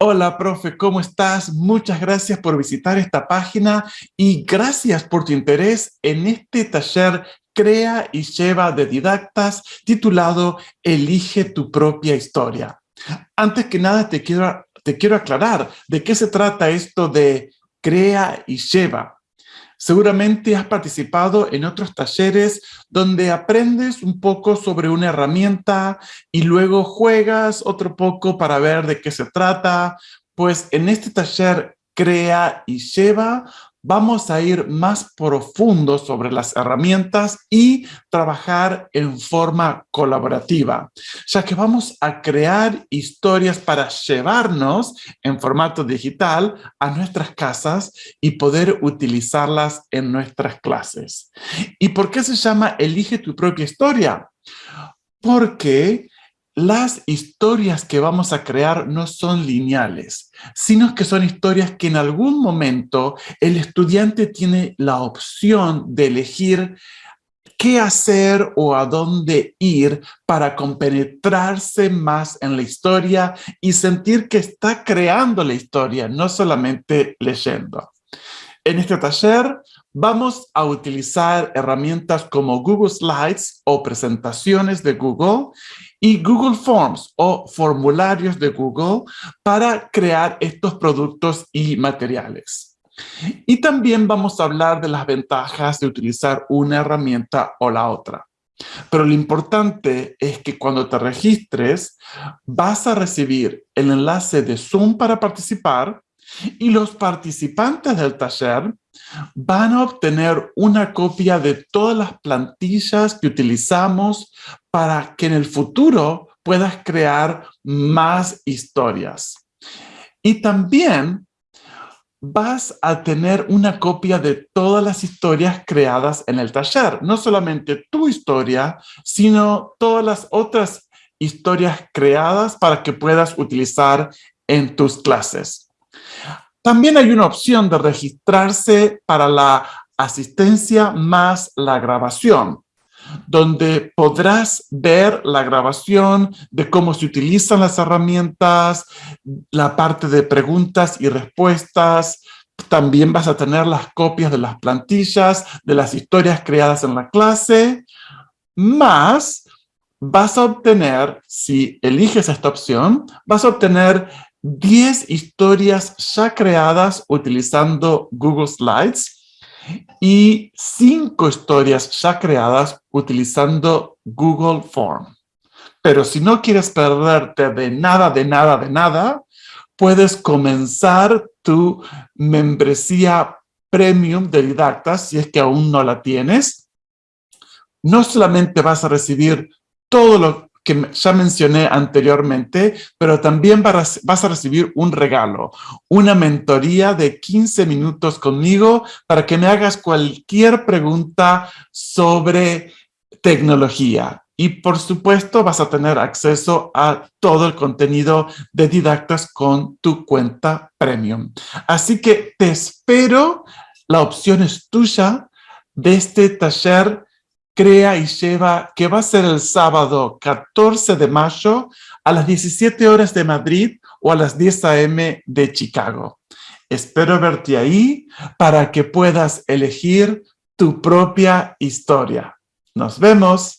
Hola, profe, ¿cómo estás? Muchas gracias por visitar esta página y gracias por tu interés en este taller Crea y Lleva de Didactas titulado Elige tu propia historia. Antes que nada te quiero, te quiero aclarar de qué se trata esto de Crea y Lleva. Seguramente has participado en otros talleres donde aprendes un poco sobre una herramienta y luego juegas otro poco para ver de qué se trata. Pues en este taller Crea y Lleva vamos a ir más profundo sobre las herramientas y trabajar en forma colaborativa, ya que vamos a crear historias para llevarnos en formato digital a nuestras casas y poder utilizarlas en nuestras clases. ¿Y por qué se llama Elige tu propia historia? Porque las historias que vamos a crear no son lineales, sino que son historias que en algún momento el estudiante tiene la opción de elegir qué hacer o a dónde ir para compenetrarse más en la historia y sentir que está creando la historia, no solamente leyendo. En este taller vamos a utilizar herramientas como Google Slides o presentaciones de Google y Google Forms o formularios de Google para crear estos productos y materiales. Y también vamos a hablar de las ventajas de utilizar una herramienta o la otra. Pero lo importante es que cuando te registres, vas a recibir el enlace de Zoom para participar y los participantes del taller van a obtener una copia de todas las plantillas que utilizamos para que en el futuro puedas crear más historias. Y también vas a tener una copia de todas las historias creadas en el taller. No solamente tu historia, sino todas las otras historias creadas para que puedas utilizar en tus clases. También hay una opción de registrarse para la asistencia más la grabación, donde podrás ver la grabación de cómo se utilizan las herramientas, la parte de preguntas y respuestas, también vas a tener las copias de las plantillas, de las historias creadas en la clase, más vas a obtener, si eliges esta opción, vas a obtener 10 historias ya creadas utilizando Google Slides y 5 historias ya creadas utilizando Google Form. Pero si no quieres perderte de nada, de nada, de nada, puedes comenzar tu membresía premium de Didactas si es que aún no la tienes. No solamente vas a recibir todo lo que ya mencioné anteriormente, pero también vas a recibir un regalo, una mentoría de 15 minutos conmigo para que me hagas cualquier pregunta sobre tecnología. Y por supuesto vas a tener acceso a todo el contenido de Didactas con tu cuenta Premium. Así que te espero, la opción es tuya de este taller crea y lleva, que va a ser el sábado 14 de mayo a las 17 horas de Madrid o a las 10 a.m. de Chicago. Espero verte ahí para que puedas elegir tu propia historia. Nos vemos.